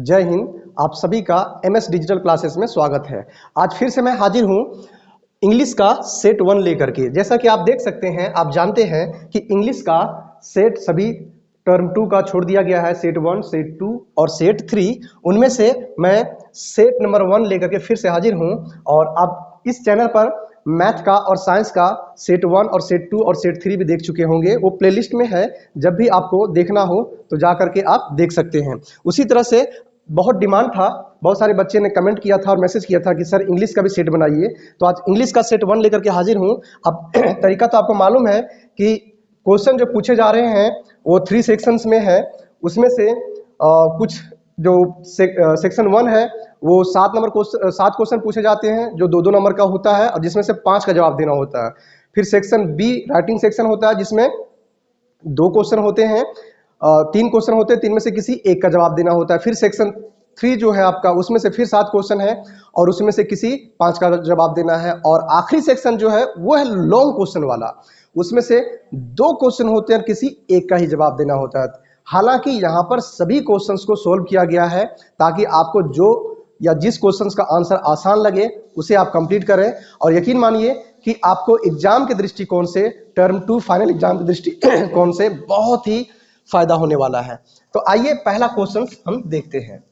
जय हिंद, आप सभी का एम एस डिजिटल क्लासेस में स्वागत है। आज फिर से मैं हाजिर हूँ इंग्लिश का सेट वन लेकर के। जैसा कि आप देख सकते हैं, आप जानते हैं कि इंग्लिश का सेट सभी टर्म टू का छोड़ दिया गया है सेट वन सेट टू और सेट थ्री उनमें से मैं सेट नंबर वन लेकर के फिर से हाजिर हूँ और आप इस चैनल पर मैथ का और साइंस का सेट वन और सेट टू और सेट थ्री भी देख चुके होंगे। वो प्लेलिस्ट में है, जब भी आपको देखना हो तो जा करके आप देख सकते हैं। उसी तरह से बहुत डिमांड था। बहुत सारे बच्चे ने कमेंट किया था और मैसेज किया था कि सर इंग्लिश का भी सेट बनाइए। तो आज इंग्लिश का सेट वन लेकर के हाजिर हूँ। अब तरीका तो आपको मालूम है कि क्वेश्चन जो पूछे जा रहे हैं वो थ्री सेक्शंस में है। उसमें से आ, कुछ जो से, सेक्शन वन है वो सात नंबर क्वेश्चन सात क्वेश्चन पूछे जाते हैं जो दो दो नंबर का होता है और जिसमें से पाँच का जवाब देना होता है। फिर सेक्शन बी राइटिंग सेक्शन होता है जिसमें दो क्वेश्चन होते हैं। तीन क्वेश्चन होते हैं तीन में से किसी एक का जवाब देना होता है। फिर सेक्शन थ्री जो है आपका, उसमें से फिर सात क्वेश्चन है और उसमें से किसी पाँच का जवाब देना है। और आखिरी सेक्शन जो है, वो है लॉन्ग क्वेश्चन वाला। उसमें से दो क्वेश्चन होते हैं किसी एक का ही जवाब देना होता है। हालाँकि यहाँ पर सभी क्वेश्चंस को सोल्व किया गया है ताकि आपको जो या जिस क्वेश्चंस का आंसर आसान लगे, उसे आप कंप्लीट करें। और यकीन मानिए कि आपको एग्ज़ाम के दृष्टिकोण से टर्म टू फाइनल एग्ज़ाम के दृष्टिकोण से, बहुत ही फ़ायदा होने वाला है। तो आइए पहला क्वेश्चन हम देखते हैं।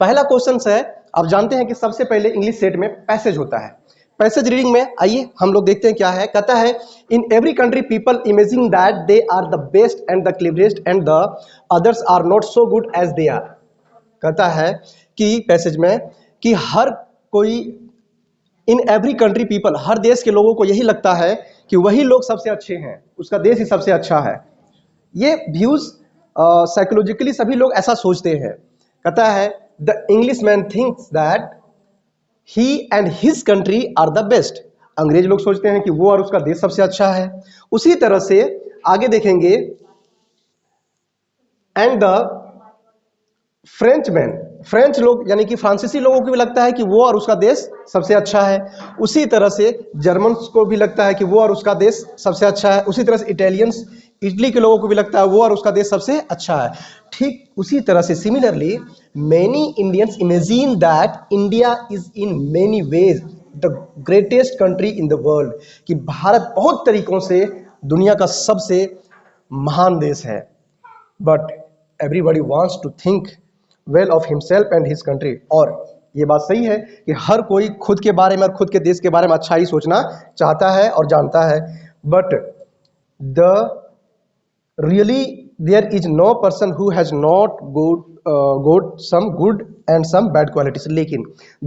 पहला क्वेश्चन है, आप जानते हैं कि सबसे पहले इंग्लिश सेट में पैसेज होता है। पैसेज रीडिंग में आइए हम लोग देखते हैं क्या है। कहता है in every country people imaging that they are the best and the cleverest and the others are not so good as they are कहता है कि पैसेज में कि हर कोई इन एवरी कंट्री पीपल हर देश के लोगों को यही लगता है कि वही लोग सबसे अच्छे हैं। उसका देश ही सबसे अच्छा है। ये व्यूज़ साइकोलॉजिकली सभी लोग ऐसा सोचते हैं। कहता है the English man thinks that he and his country are the best अंग्रेज़ लोग सोचते हैं कि वो और उसका देश सबसे अच्छा है। उसी तरह से आगे देखेंगे and the French man French लोग, यानी कि फ्रांसीसी लोगों को भी लगता है कि वो और उसका देश सबसे अच्छा है। उसी तरह से जर्मन को भी लगता है कि वो और उसका देश सबसे अच्छा है। उसी तरह से इटालियंस इटली के लोगों को भी लगता है वो और उसका देश सबसे अच्छा है। ठीक उसी तरह से similarly many Indians imagine that India is in many ways the greatest country in the world कि भारत बहुत तरीकों से दुनिया का सबसे महान देश है। But everybody wants to think well of himself and his country और ये बात सही है कि हर कोई खुद के बारे में और खुद के देश के बारे में अच्छा ही सोचना चाहता है और जानता है। But the really there is no person who has not good good some good and some bad qualities लेकिन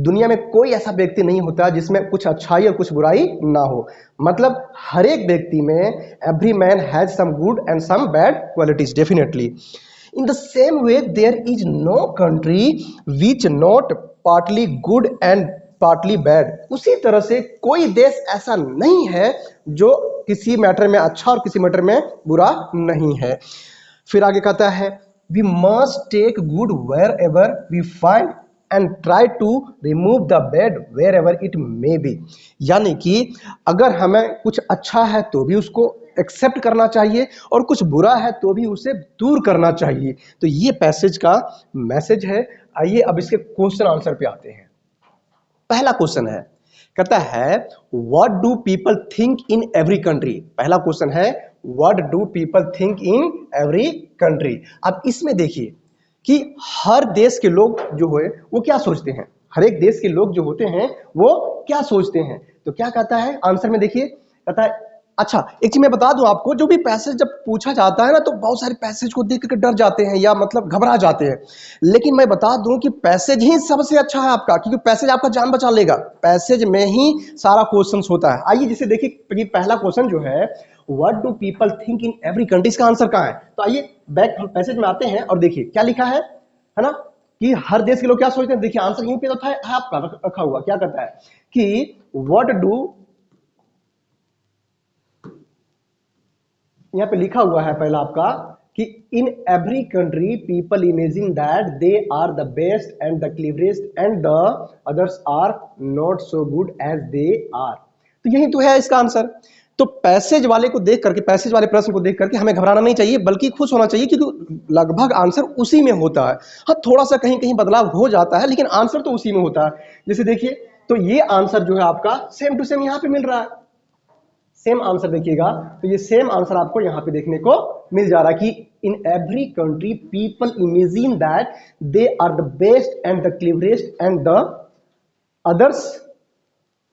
दुनिया में कोई ऐसा व्यक्ति नहीं होता जिसमें कुछ अच्छाई और कुछ बुराई ना हो। मतलब हर एक व्यक्ति में every man has some good and some bad qualities definitely In the same way, there is no country which not partly good and partly bad उसी तरह से कोई देश ऐसा नहीं है जो किसी मैटर में अच्छा और किसी मैटर में बुरा नहीं है। फिर आगे कहता है we must take good where ever we find and try to remove the bad where ever it may be यानी कि अगर हमें कुछ अच्छा है तो भी उसको एक्सेप्ट करना चाहिए और कुछ बुरा है तो भी उसे दूर करना चाहिए। तो ये पैसेज का मैसेज है। आइए अब इसके क्वेश्चन आंसर पे आते हैं। पहला क्वेश्चन है, कहता है what do people think in every country पहला क्वेश्चन है what do people think in every country अब इसमें देखिए कि हर देश के लोग जो है वो क्या सोचते हैं? हर एक देश के लोग जो होते हैं, वो क्या सोचते हैं? तो क्या कहता है? आंसर में देखिए, कहता है अच्छा एक चीज़ मैं बता दूँ आपको, जो भी पैसेज जब पूछा जाता है ना तो बहुत सारे पैसेज को देख करके डर जाते हैं या मतलब घबरा जाते हैं। लेकिन मैं बता दूँ कि पैसेज ही सबसे अच्छा है आपका, क्योंकि पैसेज आपका जान बचा लेगा। पैसेज में ही सारा क्वेश्चन होता है। आइए जिसे देखिए पहला क्वेश्चन जो है what do people think in every country इसका आंसर कहाँ है? तो आइए बैक पैसेज में आते हैं और देखिए, क्या लिखा है? है ना? कि हर देश के लोग क्या सोचते हैं? देखिए आंसर यहीं पे तो था आपका रखा हुआ। क्या कहता है? कि वट डू यहाँ पे लिखा हुआ है पहला आपका कि in every country people imagine that they are the best and the cleverest and the others are not so good as they are तो यही तो है इसका आंसर तो पैसेज वाले को देख करके पैसेज वाले प्रश्न को देख करके हमें घबराना नहीं चाहिए, बल्कि खुश होना चाहिए क्योंकि लगभग आंसर उसी में होता है। हाँ थोड़ा सा कहीं कहीं बदलाव हो जाता है, लेकिन आंसर तो उसी में होता है। जैसे देखिए तो ये आंसर जो है आपका सेम टू सेम यहाँ पे मिल रहा है। सेम आंसर देखिएगा। तो ये सेम आंसर आपको यहाँ पे देखने को मिल जा रहा कि in every country people imagine that they are the best and the cleverest and the others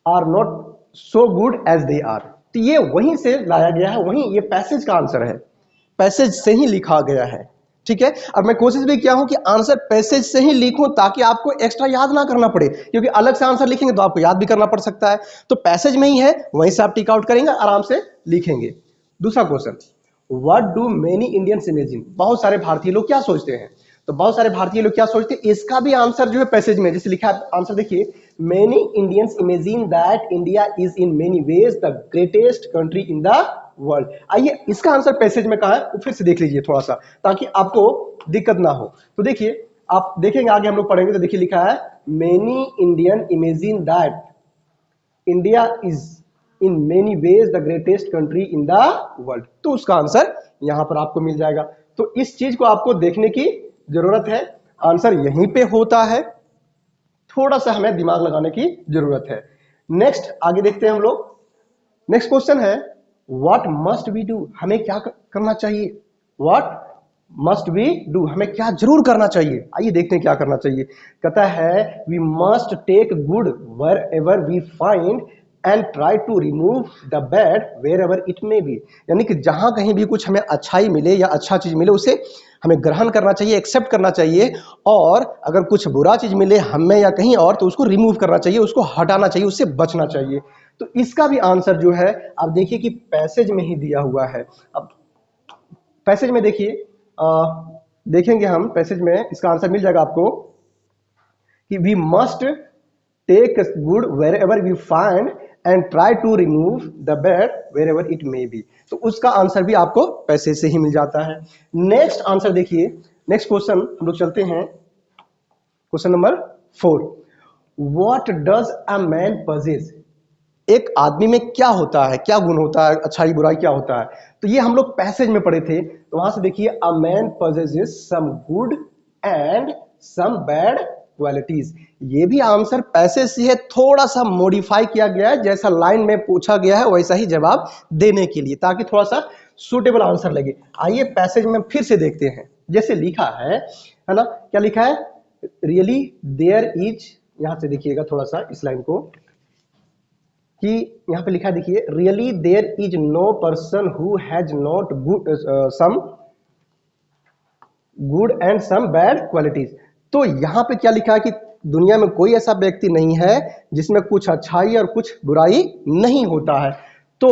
are not so good as they are तो ये वहीं से लाया गया है, वहीं ये पैसेज का आंसर है। पैसेज से ही लिखा गया है। ठीक है? अब मैं कोशिश भी किया हूँ कि आंसर पैसेज से ही लिखूं ताकि आपको एक्स्ट्रा याद ना करना पड़े। क्योंकि अलग से आंसर लिखेंगे तो आपको याद भी करना पड़ सकता है। तो पैसेज में ही है, वहीं से आप टिक आउट करेंगे, आराम से लिखेंगे। दूसरा question what do many Indians imagine बहुत सारे भारतीय लोग क्या सोचते हैं? तो बहुत सारे भारतीय लोग क्या सोचते हैं? इसका भी आंसर जो है पैसेज में, जैसे लिखा है आंसर देखिए many Indians imagine that India is in many ways the greatest country in the world आइए, इसका आंसर पैसेज में कहा है तो फिर से देख लीजिए थोड़ा सा, ताकि आपको दिक्कत ना हो। तो देखिए, आप देखेंगे, आगे हम लोग पढ़ेंगे तो देखिए लिखा है many Indian imagine that India is in many ways the greatest country in the world तो उसका आंसर यहाँ पर आपको मिल जाएगा। तो इस चीज़ को आपको देखने की ज़रूरत है। आंसर यहीं पे होता है। थोड़ा सा हमें दिमाग लगाने की ज़रूरत है। नेक्स्ट आगे देखते हैं हम लोग। नेक्स्ट क्वेश्चन है व्हाट मस्ट वी डू हमें क्या करना चाहिए? वॉट मस्ट वी डू हमें क्या ज़रूर करना चाहिए? आइए देखते हैं क्या करना चाहिए। कहता है we must take good where ever we find and try to remove the bad where ever it may be यानी कि जहाँ कहीं भी कुछ हमें अच्छाई मिले या अच्छा चीज़ मिले, उसे हमें ग्रहण करना चाहिए एक्सेप्ट करना चाहिए। और अगर कुछ बुरा चीज़ मिले हमें या कहीं और तो उसको रिमूव करना चाहिए, उसको हटाना चाहिए, उससे बचना चाहिए। तो इसका भी आंसर जो है, आप देखिए कि पैसेज में ही दिया हुआ है। अब पैसेज में देखिए देखेंगे हम पैसेज में, इसका आंसर मिल जाएगा आपको कि we must take good where ever we find and try to remove the bad where ever it may be तो उसका आंसर भी आपको पैसे से ही मिल जाता है। नेक्स्ट आंसर देखिए, नेक्स्ट क्वेश्चन हम लोग चलते हैं। Question number four. What does a man possess एक आदमी में क्या होता है, क्या गुण होता है, अच्छाई बुराई क्या होता है? तो ये हम लोग पैसेज में पढ़े थे। तो वहाँ से देखिए a man possesses some good and some bad qualities ये भी आंसर पैसे से है थोड़ा सा मॉडिफाई किया गया है। जैसा लाइन में पूछा गया है, वैसा ही जवाब देने के लिए, ताकि थोड़ा सा सुटेबल आंसर लगे। आइए पैसेज में फिर से देखते हैं। जैसे लिखा है है ना? क्या लिखा है? रियली देयर इज़ यहाँ से देखिएगा थोड़ा सा इस लाइन को। कि यहाँ पे लिखा देखिए really there is no person who has not good some good and some bad qualities तो यहाँ पे क्या लिखा है कि दुनिया में कोई ऐसा व्यक्ति नहीं है जिसमें कुछ अच्छाई और कुछ बुराई नहीं होता है। तो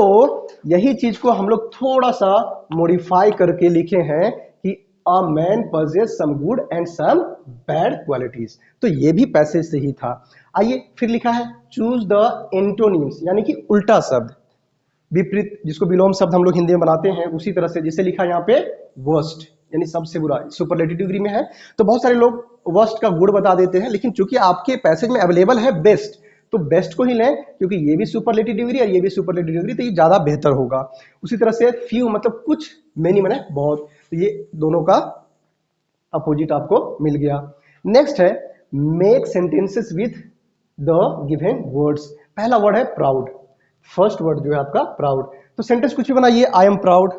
यही चीज़ को हम लोग थोड़ा सा मॉडिफाई करके लिखे हैं a man possess some good and some bad qualities तो ये भी पैसेज से ही था। आइए फिर लिखा है चूज़ द एंटोनिम्स यानी कि उल्टा शब्द। विपरीत, जिसको विलोम शब्द हम लोग हिंदी में बनाते हैं, उसी तरह से जिसे लिखा यहाँ पे वर्स्ट यानी सबसे बुरा। सुपरलेटिव डिग्री में है। तो बहुत सारे लोग वर्स्ट का गुड़ बता देते हैं, लेकिन चूँकि आपके पैसेज में अवेलेबल है बेस्ट तो बेस्ट को ही लें, क्योंकि ये भी सुपरलेटिव डिग्री और ये भी सुपरलेटिव डिग्री तो ये ज़्यादा बेहतर होगा। उसी तरह से फ्यू मतलब कुछ मैनी मैंने बहुत। तो ये दोनों का अपोजिट आपको मिल गया। नेक्स्ट है make sentences with the given words पहला वर्ड है प्राउड फ़र्स्ट वर्ड जो है आपका प्राउड तो सेंटेंस कुछ भी बनाइए आई एम प्राउड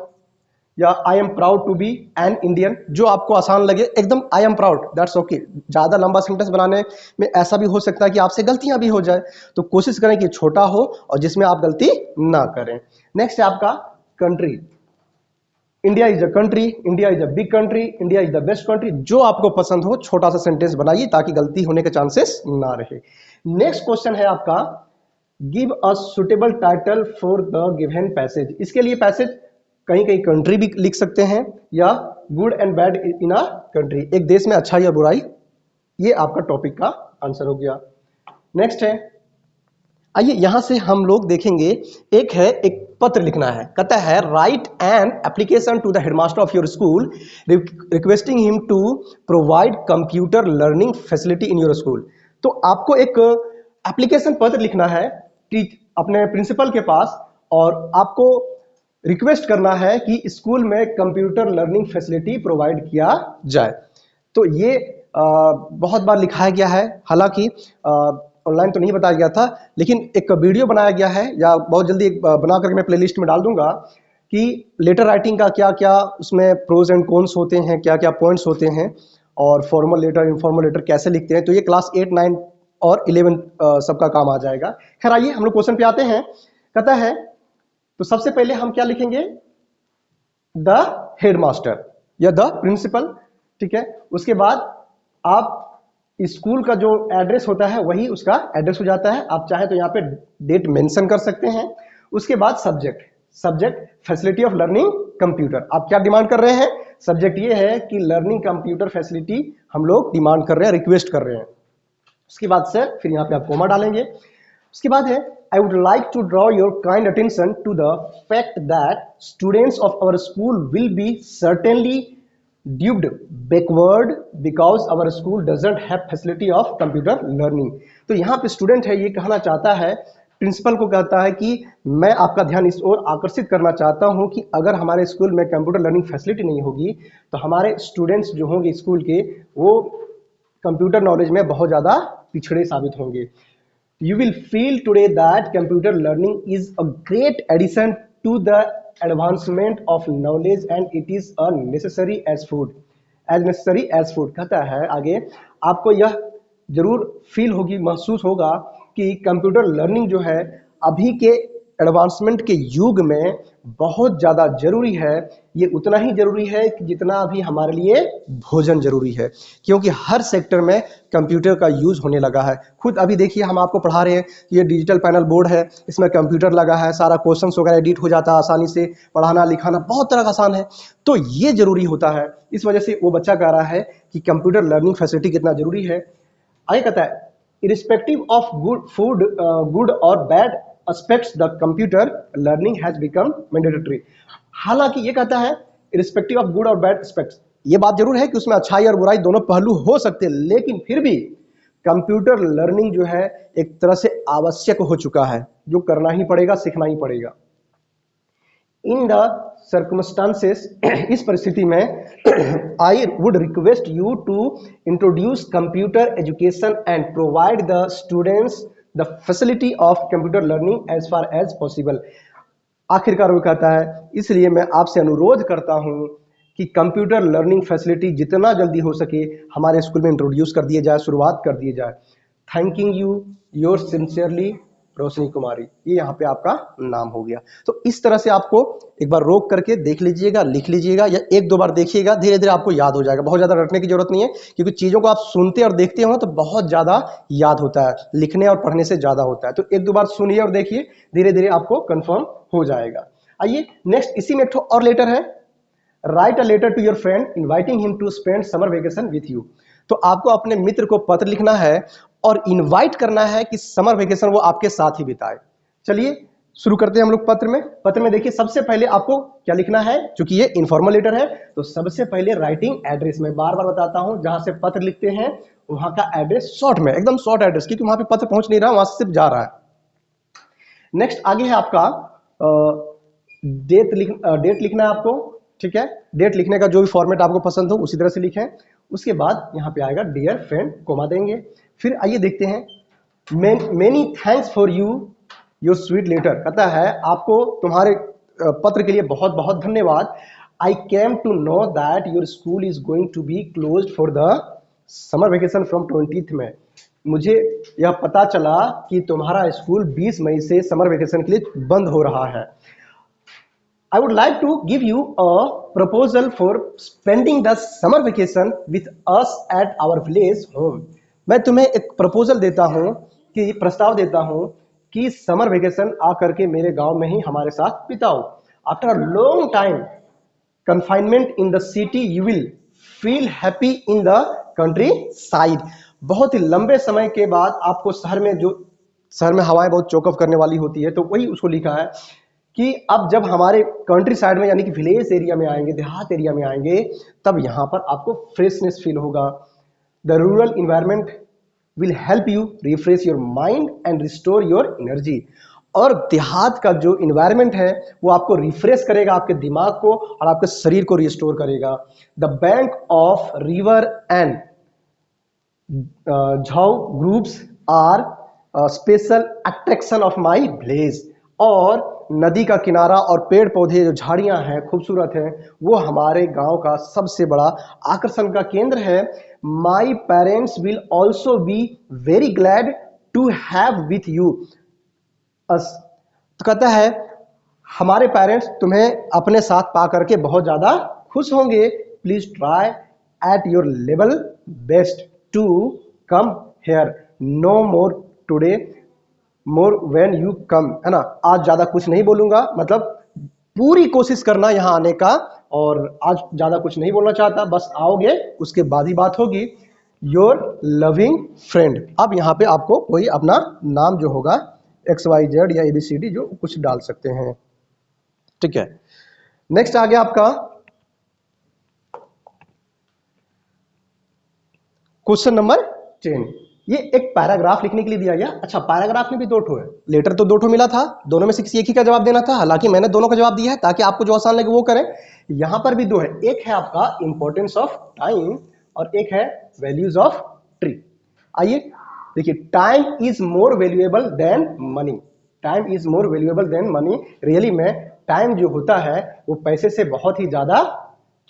या I am proud to be an Indian जो आपको आसान लगे, एकदम I am proud that's okay ज़्यादा लंबा सेंटेंस बनाने में ऐसा भी हो सकता है कि आपसे गलतियाँ भी हो जाए। तो कोशिश करें कि छोटा हो और जिसमें आप गलती ना करें। नेक्स्ट है आपका country India is a country India is a big country India is the best country जो आपको पसंद हो, छोटा सा सेंटेंस बनाइए ताकि गलती होने के चांसेस ना रहे। नेक्स्ट क्वेश्चन है आपका give a suitable title for the given passage इसके लिए पैसेज कहीं कहीं कंट्री भी लिख सकते हैं, या good and bad in a country एक देश में अच्छा या बुराई, ये आपका टॉपिक का आंसर हो गया। नेक्स्ट है। आइए यहाँ से हम लोग देखेंगे, एक है एक पत्र लिखना है। कहता है write an application to the headmaster of your school requesting him to provide computer learning facility in your school तो आपको एक एप्लीकेशन पत्र लिखना है अपने प्रिंसिपल के पास, और आपको रिक्वेस्ट करना है कि स्कूल में कंप्यूटर लर्निंग फैसिलिटी प्रोवाइड किया जाए। तो ये आ, बहुत बार लिखाया गया है। हालाँकि ऑनलाइन तो नहीं बताया गया था लेकिन एक वीडियो बनाया गया है या बहुत जल्दी एक बना करके मैं प्लेलिस्ट में डाल दूँगा कि लेटर राइटिंग का क्या क्या उसमें प्रोज एंड कॉन्स होते हैं क्या क्या पॉइंट्स होते हैं और फॉर्मल लेटर इनफॉर्मल लेटर कैसे लिखते हैं। तो ये क्लास एट नाइन और इलेवन सबका काम आ जाएगा। खैर आइए हम लोग क्वेश्चन पे आते हैं। कहता है तो सबसे पहले हम क्या लिखेंगे? द हेडमास्टर या द प्रिंसिपल ठीक है? उसके बाद आप स्कूल का जो एड्रेस होता है, वही उसका एड्रेस हो जाता है। आप चाहे तो यहाँ पे डेट मेंशन कर सकते हैं। उसके बाद subject subject facility of learning computer आप क्या डिमांड कर रहे हैं? सब्जेक्ट ये है कि लर्निंग कंप्यूटर फैसिलिटी हम लोग डिमांड कर रहे हैं रिक्वेस्ट कर रहे हैं। उसके बाद से फिर यहाँ पे आप कोमा डालेंगे। उसके बाद है I would like to draw your kind attention to the fact that students of our school will be certainly dubbed backward because our school doesn't have facility of computer learning तो यहाँ पे student है, ये कहना चाहता है principal को कहता है कि मैं आपका ध्यान इस ओर आकर्षित करना चाहता हूँ कि अगर हमारे स्कूल में कंप्यूटर लर्निंग फैसिलिटी नहीं होगी तो हमारे स्टूडेंट्स जो होंगे स्कूल के, वो कंप्यूटर नॉलेज में बहुत ज़्यादा पिछड़े साबित होंगे। You will feel today that computer learning is a great addition to the advancement of knowledge and it is a necessary as food as necessary as food कहता है आगे आपको यह ज़रूर फील होगी महसूस होगा कि कंप्यूटर लर्निंग जो है अभी के एडवांसमेंट के युग में बहुत ज़्यादा ज़रूरी है। ये उतना ही ज़रूरी है कि जितना अभी हमारे लिए भोजन ज़रूरी है, क्योंकि हर सेक्टर में कंप्यूटर का यूज़ होने लगा है। खुद अभी देखिए, हम आपको पढ़ा रहे हैं कि ये डिजिटल पैनल बोर्ड है, इसमें कंप्यूटर लगा है, सारा क्वेश्चन वगैरह एडिट हो जाता है आसानी से, पढ़ाना लिखाना बहुत तरह का आसान है। तो ये ज़रूरी होता है। इस वजह से वो बच्चा कह रहा है कि कंप्यूटर लर्निंग फैसिलिटी कितना ज़रूरी है। आगे कहता है, irrespective of good food good और bad aspects the computer learning has become mandatory. हालाँकि ये कहता है रिस्पेक्टिव ऑफ़ गुड और बैड एस्पेक्ट्स ये बात ज़रूर है कि उसमें अच्छाई और बुराई दोनों पहलू हो सकते हैं, लेकिन फिर भी कंप्यूटर लर्निंग जो है, एक तरह से आवश्यक हो चुका है, जो करना ही पड़ेगा, सीखना ही पड़ेगा। इन द सर्कमस्टांसेस इस परिस्थिति में I would request you to introduce computer education and provide the students the facility of computer learning as far as possible आखिरकार वो कहता है, इसलिए मैं आपसे अनुरोध करता हूँ कि कंप्यूटर लर्निंग फैसिलिटी जितना जल्दी हो सके हमारे स्कूल में इंट्रोड्यूस कर दिए जाए, शुरुआत कर दिए जाए। Thanking you your sincerely Roshni Kumari, ये यहाँ पे आपका नाम हो गया। तो इस तरह से आपको एक बार रोक करके देख लीजिएगा, लिख लीजिएगा, या एक दो बार देखिएगा धीरे धीरे आपको याद हो जाएगा। बहुत ज़्यादा रटने की ज़रूरत नहीं है, क्योंकि चीज़ों को आप सुनते और देखते हो तो बहुत ज़्यादा याद होता है, लिखने और पढ़ने से ज़्यादा होता है। तो एक दो बार सुनिए और देखिए धीरे धीरे आपको कन्फर्म हो जाएगा। आइए नेक्स्ट इसी में और लेटर है। Write a letter to your friend inviting him to spend summer vacation with you तो आपको अपने मित्र को पत्र लिखना है और इनवाइट करना है कि समर वेकेशन वो आपके साथ ही बिताए। चलिए, शुरू करते हैं हम लोग पत्र में। पत्र में देखिए, सबसे पहले आपको क्या लिखना है? क्योंकि ये इनफॉर्मल लेटर है तो सबसे पहले राइटिंग एड्रेस में बार बार बताता हूँ, जहाँ से पत्र लिखते हैं, वहाँ का एड्रेस शॉर्ट में, एकदम शॉर्ट एड्रेस क्योंकि वहाँ पे पत्र पहुँच नहीं रहा, वहाँ से सिर्फ़ जा रहा है। नेक्स्ट आगे है आपका डेट लिख डेट लिखना है आपको, ठीक है? डेट लिखने का जो भी फॉर्मेट आपको पसंद हो, उसी तरह से लिखें। उसके बाद यहाँ पे आएगा डियर फ्रेंड कोमा देंगे। फिर आइए देखते हैं। Many thanks for you your sweet letter कहता है, आपको तुम्हारे पत्र के लिए बहुत बहुत धन्यवाद। I came to know that your school is going to be close for the summer vacation from twenty में मुझे यह पता चला कि तुम्हारा स्कूल 20 मई से समर वेकेशन के लिए बंद हो रहा है। I would like to give you a proposal for spending the summer vacation with us at our village home. मैं तुम्हें एक प्रपोजल देता हूँ कि, प्रस्ताव देता हूँ कि समर वेकेशन आकर के मेरे गाँव में ही हमारे साथ बिताओ। After long time confinement in the city you will feel happy in the countryside बहुत ही लंबे समय के बाद आपको शहर में जो, शहर में हवाएँ बहुत चौकअप करने वाली होती है तो वही उसको लिखा है कि अब जब हमारे कंट्री साइड में यानी कि विलेज एरिया में आएँगे, देहात एरिया में आएँगे, तब यहाँ पर आपको फ्रेशनेस फील होगा। The rural environment will help you refresh your mind and restore your energy और देहात का जो इन्वायरमेंट है, वो आपको रिफ्रेश करेगा आपके दिमाग को और आपके शरीर को रिस्टोर करेगा। The bank of river and jhau groups are special attraction of my village और नदी का किनारा और पेड़ पौधे जो झाड़ियाँ हैं, खूबसूरत हैं, वो हमारे गाँव का सबसे बड़ा आकर्षण का केंद्र है। My parents will also be very glad to have with you तो कहता है, हमारे पेरेंट्स तुम्हें अपने साथ पा करके बहुत ज़्यादा खुश होंगे। Please try at your level best to come here no more today more when you come है ना? आज ज़्यादा कुछ नहीं बोलूँगा मतलब पूरी कोशिश करना यहाँ आने का, और आज ज़्यादा कुछ नहीं बोलना चाहता, बस आओगे, उसके बाद ही बात होगी। योर लविंग फ्रेंड अब यहाँ पे आपको कोई अपना नाम जो होगा एक्स वाई जेड या एबीसीडी जो कुछ डाल सकते हैं। ठीक है? नेक्स्ट आ गया आपका। क्वेश्चन नंबर टेन ये एक पैराग्राफ लिखने के लिए दिया गया। अच्छा पैराग्राफ में भी दो ठो है। लेटर तो दो ठो मिला था, दोनों में से किसी एक ही का जवाब देना था। हालाँकि मैंने दोनों का जवाब दिया है, ताकि आपको जो आसान लगे वो करें। यहाँ पर भी दो है। एक है आपका इंपॉर्टेंस ऑफ़ टाइम और एक है वैल्यूज़ ऑफ़ ट्री आइए, देखिए time is more valuable than money time is more valuable than money really में टाइम जो होता है, वो पैसे से बहुत ही ज़्यादा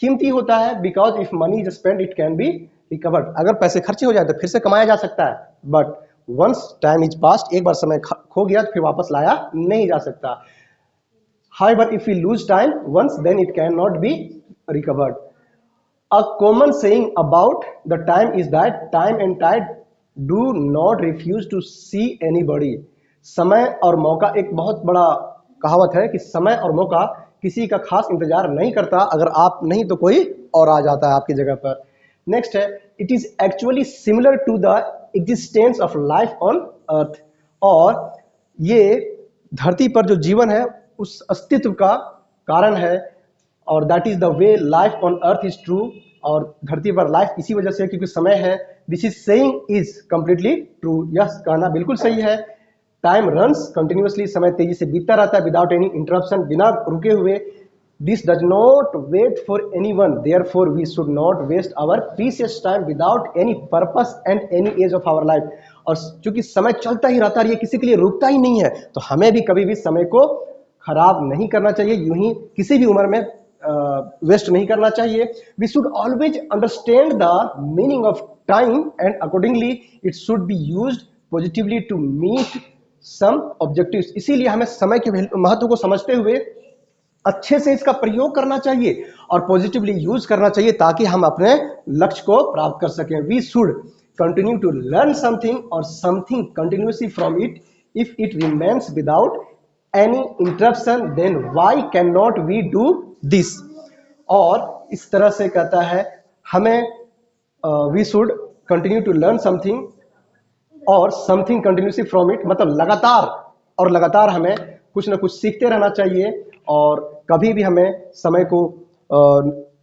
कीमती होता है। Because if money is spend it can be recovered अगर पैसे खर्चे हो जाए तो फिर से कमाया जा सकता है but once time is past एक बार समय खो गया तो फिर वापस लाया नहीं जा सकता However, if we lose time once, then it cannot be recovered. A common saying about the time is that time and tide do not refuse to see anybody. समय और मौका एक बहुत बड़ा कहावत है कि समय और मौका किसी का खास इंतज़ार नहीं करता अगर आप नहीं तो कोई और आ जाता है आपकी जगह पर नेक्स्ट है it is actually similar to the existence of life on earth और ये धरती पर जो जीवन है, उस अस्तित्व का कारण है। और that is the way life on earth is true और धरती पर लाइफ इसी वजह से क्योंकि समय है। This is saying is completely true yes कहना बिल्कुल सही है। टाइम रन्स कंटिन्यूसली समय तेज़ी से बीतता रहता है विदाउट एनी इंटरप्शन बिना रुके हुए This does not wait for anyone. Therefore, we should not waste our precious time without any purpose and any age of our life. और चूँकि समय चलता ही रहता है ये किसी के लिए रुकता ही नहीं है तो हमें भी कभी भी समय को खराब नहीं करना चाहिए यूँ ही किसी भी उम्र में वेस्ट नहीं करना चाहिए we should always understand the meaning of time and accordingly it should be use positively to meet some objectives इसीलिए हमें समय के महत्व को समझते हुए अच्छे से इसका प्रयोग करना चाहिए और पॉजिटिवली यूज़ करना चाहिए ताकि हम अपने लक्ष्य को प्राप्त कर सकें। We should continue to learn something और something continuously from it if it remains without any interruption then why can not we do this और इस तरह से कहता है, हमें we should continue to learn something और समथिंग कंटिन्यूसली फ्रॉम इट मतलब लगातार और लगातार हमें कुछ ना कुछ सीखते रहना चाहिए और कभी भी हमें समय को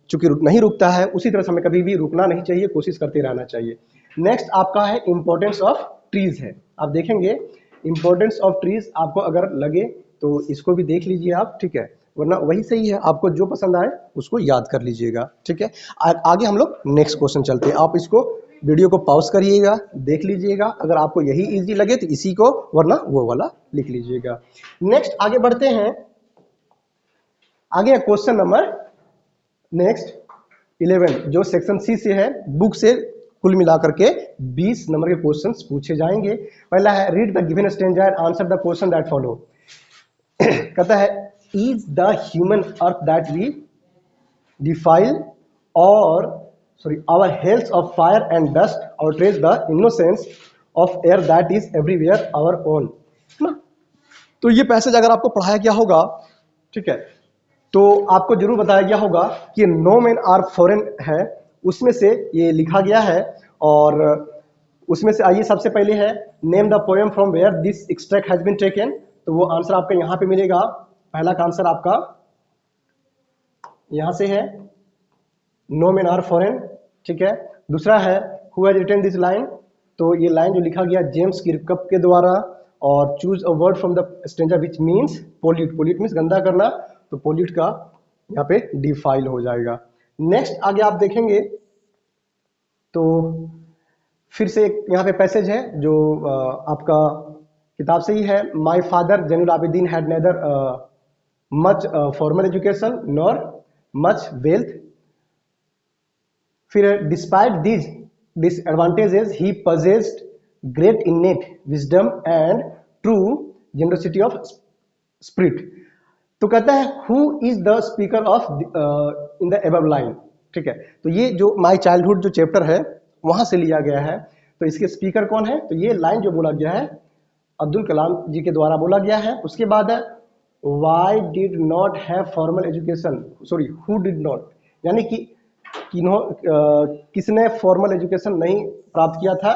चूँकि नहीं रुकता है, उसी तरह से हमें कभी भी रुकना नहीं चाहिए, कोशिश करते रहना चाहिए। नेक्स्ट आपका है इंपॉर्टेंस ऑफ़ ट्रीज है। आप देखेंगे इंपॉर्टेंस ऑफ़ ट्रीज आपको अगर लगे तो इसको भी देख लीजिए आप, ठीक है? वरना वही सही है, आपको जो पसंद आए, उसको याद कर लीजिएगा, ठीक है? आगे हम लोग नेक्स्ट क्वेश्चन चलते हैं। आप इसको वीडियो को पॉज करिएगा, देख लीजिएगा, अगर आपको यही इजी लगे तो इसी को, वरना वो वाला लिख लीजिएगा। नेक्स्ट आगे बढ़ते हैं। आगे क्वेश्चन नंबर नेक्स्ट इलेवन जो सेक्शन सी से है बुक से कुल मिलाकर के 20 नंबर के क्वेश्चंस पूछे जाएँगे। पहला है read the given stanza answer the question that follow कहता है is the human earth that we defile और sorry our health of fire and dust और trace the innocence of air that is everywhere our own तो ये passage अगर आपको पढ़ाया गया होगा, ठीक है तो आपको ज़रूर बताया गया होगा कि नो मैन आर फॉरेन है। उसमें से ये लिखा गया है और उसमें से आइए सबसे पहले है name the poem from where this extract has been taken तो वो आंसर आपका यहाँ पे मिलेगा। पहला का आंसर आपका यहाँ से है नो मैन आर फॉरेन ठीक है। दूसरा है who has written this line तो ये लाइन जो लिखा गया जेम्स किरकप के द्वारा और choose a word from the stanza which means pollute pollute means गंदा करना। तो पोल्यूट का यहाँ पे डिफाइल हो जाएगा। नेक्स्ट आगे आप देखेंगे तो फिर से एक यहाँ पे पैसेज है जो आपका किताब से ही है। My father Jainul Abideen had neither much formal education nor much wealth फिर despite these disadvantages he possessed great innate wisdom and true generosity of spirit तो कहता है who is the speaker of in the above line ठीक है? तो ये जो my childhood जो चैप्टर है, वहाँ से लिया गया है। तो इसके स्पीकर कौन है? तो ये लाइन जो बोला गया है, अब्दुल कलाम जी के द्वारा बोला गया है। उसके बाद है why did not have formal education sorry who did not यानी कि किन्हों किसने फॉर्मल एजुकेशन नहीं प्राप्त किया था?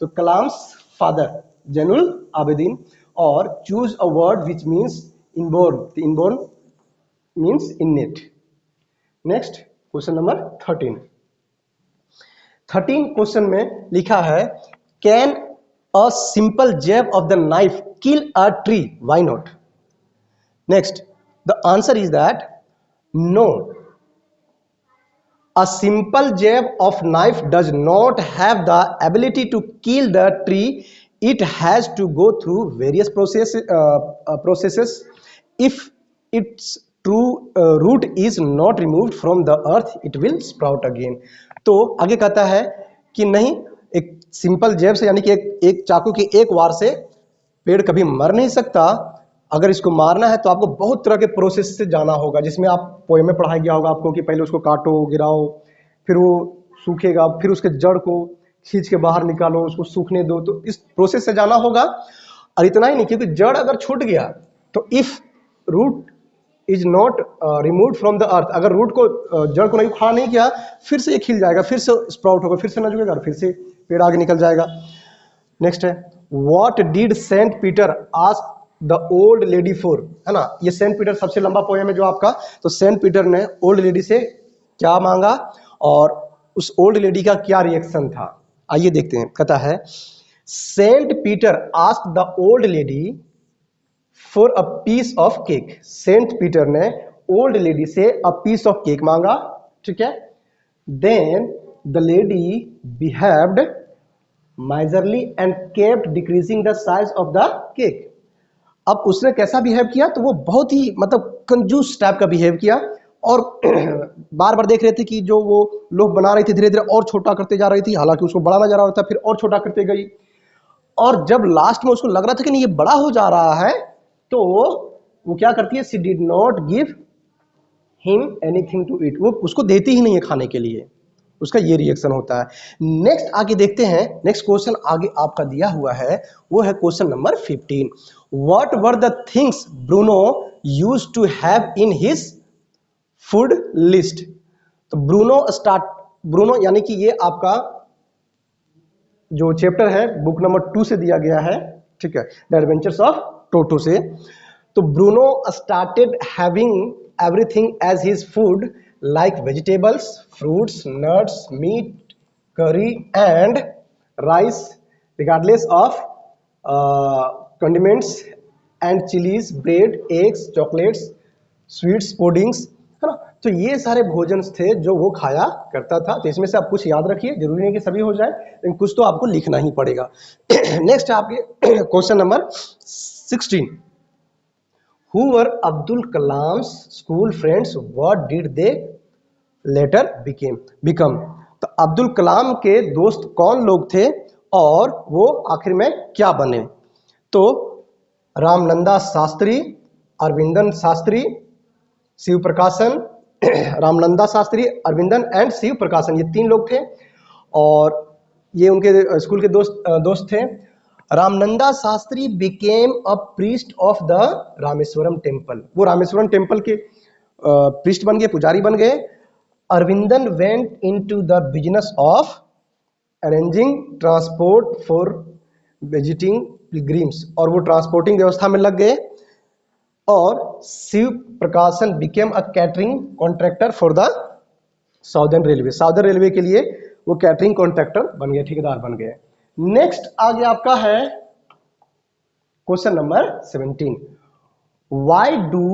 तो कलाम्स फादर, जैनुल आबेदीन। और choose a word which means inborn inborn means innate next question number thirteen thirteen question में लिखा है can a simple jab of the knife kill a tree why not next the answer is that no A simple jab of knife does not have the ability to kill the tree. It has to go through various process, uh, uh, processes. If its true uh, root is not removed from the earth, it will sprout again. तो आगे कहता है कि नहीं एक simple जेब से यानी कि एक, एक चाकू के एक वार से पेड़ कभी मर नहीं सकता अगर इसको मारना है तो आपको बहुत तरह के प्रोसेस से जाना होगा जिसमें आप पोएम में पढ़ाया गया होगा आपको कि पहले उसको काटो गिराओ फिर वो सूखेगा फिर उसके जड़ को खींच के बाहर निकालो उसको सूखने दो तो इस प्रोसेस से जाना होगा और इतना ही नहीं क्योंकि जड़ अगर छूट गया तो if root is not remove from the earth अगर रूट को uh, जड़ को नहीं खड़ा नहीं किया फिर से ये खिल जाएगा फिर से स्प्राउट होगा फिर से न जुड़ेगा फिर से पेड़ आगे निकल जाएगा। नेक्स्ट है what did Saint Peter ask the old lady for है ना? ये सेंट पीटर सबसे लंबा पोएम है जो आपका। तो सेंट पीटर ने ओल्ड लेडी से क्या मांगा? और उस ओल्ड लेडी का क्या रिएक्शन था? आइए देखते हैं कहता है। Saint Peter ask the old lady for a piece of cake Saint Peter ने ओल्ड लेडी से अ पीस ऑफ़ केक मांगा, ठीक है? Then the lady behaved miserly and kept decreasing the size of the cake अब उसने कैसा behave किया? तो वो बहुत ही मतलब कंजूस टाइप का बिहेव किया और बार बार देख रहे थे कि जो वो लोग बना रही थी धीरे धीरे और छोटा करते जा रही थी, हालाँकि उसको बड़ा नज़र आ रहा था फिर और छोटा करते गई। और जब लास्ट में उसको लग रहा था कि नहीं, ये बड़ा हो जा रहा है तो वो क्या करती है? She did not give him anything to eat वो उसको देती ही नहीं है खाने के लिए। उसका ये रिएक्शन होता है। नेक्स्ट आगे देखते हैं। नेक्स्ट क्वेश्चन आगे आपका दिया हुआ है। वो है question number 15 what were the things Bruno use to have in his food list तो ब्रूनो स्टार्ट ब्रूनो यानी कि ये आपका जो चैप्टर है बुक नंबर टू से दिया गया है। ठीक है? द एडवेंचर्स ऑफ़ टोटो से। तो Bruno started having everything as his food like vegetables fruits nuts meat curry and rice regardless of condiments and chillies bread eggs chocolates sweets puddings है ना? तो ये सारे भोजन थे जो वो खाया करता था। तो इसमें से आप कुछ याद रखिए, ज़रूरी नहीं कि सभी हो जाए, लेकिन कुछ तो आपको लिखना ही पड़ेगा। नेक्स्ट आपके question number sixteen who were Abdul Kalam school friends what did they later became become तो अब्दुल कलाम के दोस्त कौन लोग थे और वो आखिर में क्या बने? तो रामनंदा शास्त्री, अरविंदन शास्त्री शिव प्रकाशन रामनंदा शास्त्री, अरविंदन एंड शिव प्रकाशन ये तीन लोग थे और ये उनके स्कूल के दोस्त दोस्त थे। Ramananda Shastri became a priest of the Rameswaram temple वो रामेश्वरम टेंपल के प्रीस्ट बन गए, पुजारी बन गए। Aravindan went in to the business of arranging transport for visiting pilgrims और वो ट्रांसपोर्टिंग व्यवस्था में लग गए। और Shiva Prakasan became a catering contractor for the southern railway southern railway के लिए वो कैटरिंग कॉन्ट्रैक्टर बन गए, ठेकेदार बन गए। नेक्स्ट आगे आपका है question number seventeen why do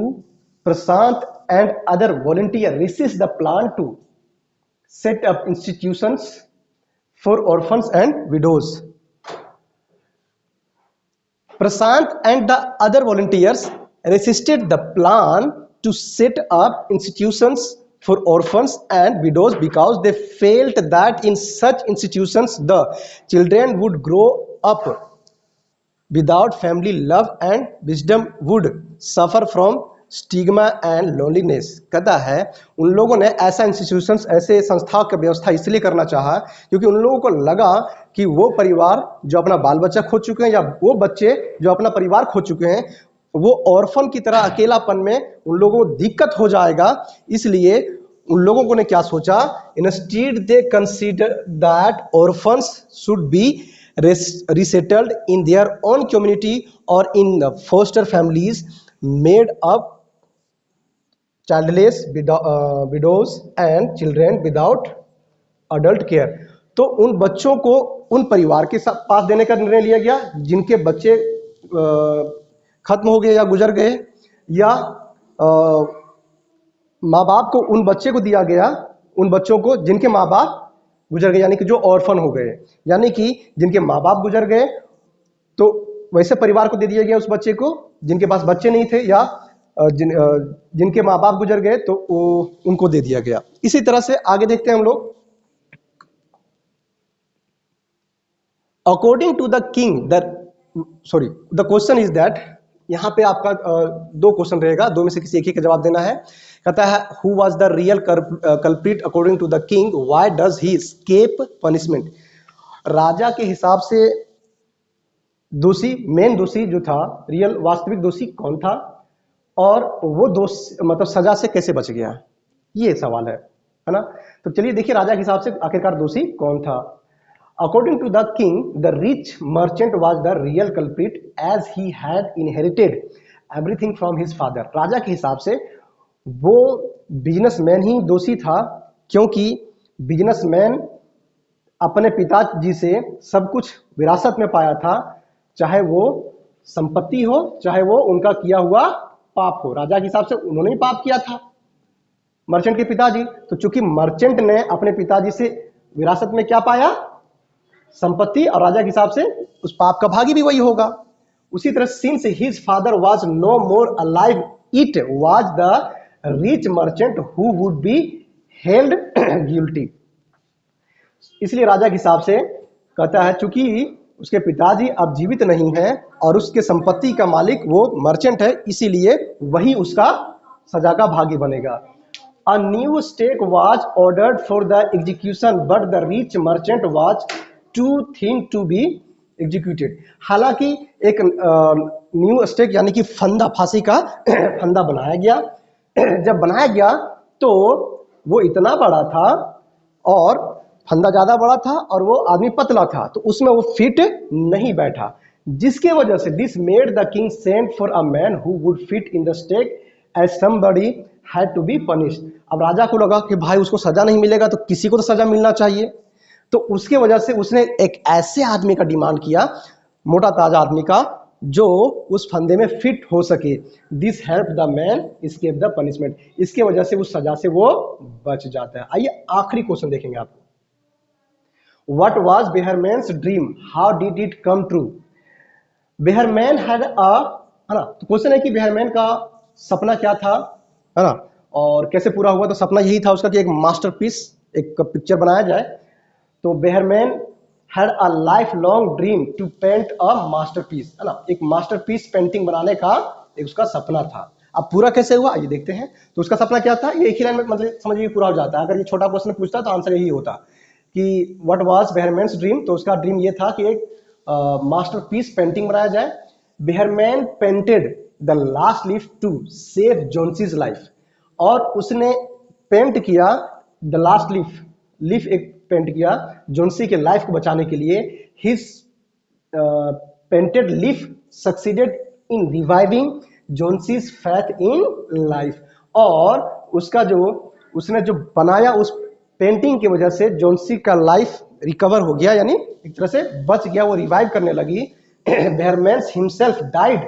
Prashant and other volunteer resist the plan to set up institutions for orphan and widows Prashant and the other volunteers resisted the plan to set up institutions for orphans and widows because they felt that in such institutions the children would grow up without family love and wisdom would suffer from stigma and loneliness कहता है उन लोगों ने ऐसा institutions ऐसे संस्थाओं की व्यवस्था इसलिए करना चाहा क्योंकि उन लोगों को लगा कि वो परिवार जो अपना बाल बच्चा खो चुके हैं या वो बच्चे जो अपना परिवार खो चुके हैं वो ऑर्फन की तरह अकेलापन में उन लोगों को दिक्कत हो जाएगा। इसलिए उन लोगों को ने क्या सोचा? Instead they consider that orphan should be resettled in their own community और in the foster families made up childless widows and children without adult care तो उन बच्चों को उन परिवार के साथ पास देने का निर्णय लिया गया, जिनके बच्चे खत्म हो गए या गुजर गए, या माँ बाप को उन बच्चे को दिया गया, उन बच्चों को जिनके माँ बाप गुजर गए, यानी कि जो ऑर्फन हो गए, यानी कि जिनके माँ बाप गुजर गए तो वैसे परिवार को दे दिया गया उस बच्चे को, जिनके पास बच्चे नहीं थे या जिन जिनके माँ बाप गुजर गए तो वो उनको दे दिया गया। इसी तरह से आगे देखते हैं हम लोग। According to the king sorry the question is that यहाँ पे आपका दो क्वेश्चन रहेगा, दो में से किसी एक ही का जवाब देना है। कहता है who was the real culprit according to the king why does he escape punishment राजा के हिसाब से दोषी मेन दोषी जो था रियल वास्तविक दोषी कौन था? और वो दोष मतलब सजा से कैसे बच गया? ये सवाल है है ना? तो चलिए देखिए राजा के हिसाब से आखिरकार दोषी कौन था? According to the king, the rich merchant was the real culprit as he had inherited everything from his father. राजा के हिसाब से वो बिजनेसमैन ही दोषी था क्योंकि बिजनेसमैन अपने पिताजी से सब कुछ विरासत में पाया था चाहे वो संपत्ति हो चाहे वो उनका किया हुआ पाप हो। राजा के हिसाब से उन्होंने पाप किया था मर्चेंट के पिताजी। तो चूँकि मर्चेंट ने अपने पिताजी से विरासत में क्या पाया? संपत्ति और राजा के हिसाब से उस पाप का भागी भी वही होगा। उसी तरह since his father was no more alive it was the rich merchant who would be held guilty इसलिए राजा के हिसाब से कहता है, चूँकि उसके पिताजी अब जीवित नहीं है और उसके संपत्ति का मालिक वो मर्चेंट है, इसीलिए वही उसका सजा का भागी बनेगा। A new stake was ordered for the execution but the rich merchant was too thin to be executed हालाँकि एक न्यू स्टेक यानी कि फंदा, फांसी का फंदा बनाया गया। जब बनाया गया तो वो इतना बड़ा था और फंदा ज़्यादा बड़ा था और वो आदमी पतला था तो उसमें वो फिट नहीं बैठा। जिसके वजह से this made the king send for a man who would fit in the stake as somebody had to be punished अब राजा को लगा कि भाई उसको सजा नहीं मिलेगा तो किसी को तो सजा मिलना चाहिए। तो उसके वजह से उसने एक ऐसे आदमी का डिमांड किया, मोटा ताज़ा आदमी का, जो उस फंदे में फिट हो सके। This help the man escape the punishment इसके वजह से उस सजा से वो बच जाता है। आइए आखिरी क्वेश्चन देखेंगे आप। What was Behrman dream how did it come true Behrman had a है ना? तो क्वेश्चन है कि बेहरमैन का सपना क्या था? है ना? और कैसे पूरा हुआ? तो सपना यही था उसका कि एक मास्टरपीस एक पिक्चर बनाया जाए। तो Behrman had a lifelong dream to paint a masterpiece है ना? एक मास्टरपीस पेंटिंग बनाने का एक उसका सपना था। अब पूरा कैसे हुआ? ये देखते हैं। तो उसका सपना क्या था? ये एक ही लाइन में मतलब समझिए पूरा हो जाता है। अगर ये छोटा क्वेश्चन पूछता तो आंसर यही होता। कि व्हाट वाज बेहरमैन ड्रीम तो उसका ड्रीम ये था कि एक मास्टर मास्टरपीस पेंटिंग बनाया जाए। Behrman painted the last leaf to save Johnsy's life और उसने पेंट किया द लास्ट लीफ लीफ एक पेंट किया जोनसी के लाइफ को बचाने के लिए। His painted leaf succeeded in reviving Johnsy's faith in life और उसका जो, उसने जो बनाया उस पेंटिंग की वजह से जोनसी का लाइफ रिकवर हो गया, यानी एक तरह से बच गया, वो रिवाइव करने लगी। बेहरमेंस हिमसेल्फ डाइड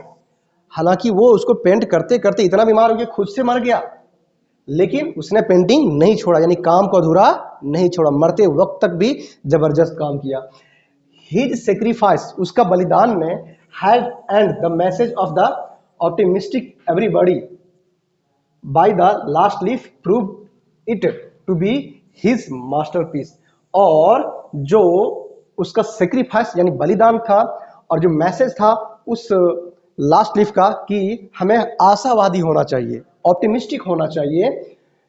हालाँकि वो उसको पेंट करते करते इतना बीमार हो गया, खुद से मर गया, लेकिन उसने पेंटिंग नहीं छोड़ा, यानी काम को अधूरा नहीं छोड़ा, मरते वक्त तक भी ज़बरदस्त काम किया। हिज सेक्रीफाइस उसका बलिदान में had and the message of the optimistic everybody by the last leaf prove it to be his masterpiece और जो उसका सेक्रीफाइस यानी बलिदान था और जो मैसेज था, उस लास्ट लीफ का कि हमें आशावादी होना चाहिए ऑप्टिमिस्टिक होना चाहिए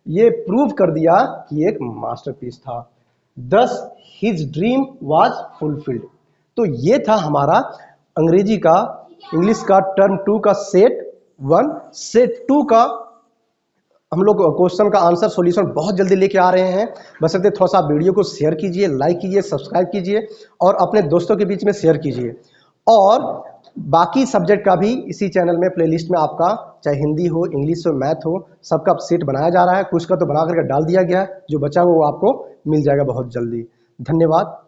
ये प्रूव कर दिया कि एक मास्टरपीस था। दस हिज ड्रीम वाज फुलफिल्ड तो ये था हमारा अंग्रेज़ी का इंग्लिश का टर्म टू का सेट वन सेट टू का हम लोग क्वेश्चन का आंसर सॉल्यूशन बहुत जल्दी लेके आ रहे हैं। बस थोड़ा सा वीडियो को शेयर कीजिए लाइक कीजिए सब्सक्राइब कीजिए और अपने दोस्तों के बीच में शेयर कीजिए। और बाकी सब्जेक्ट का भी इसी चैनल में प्लेलिस्ट में आपका चाहे हिंदी हो, इंग्लिश हो, मैथ हो, सबका सेट बनाया जा रहा है। कुछ का तो बना करके डाल दिया गया है। जो बचा हुआ वो आपको मिल जाएगा बहुत जल्दी। धन्यवाद।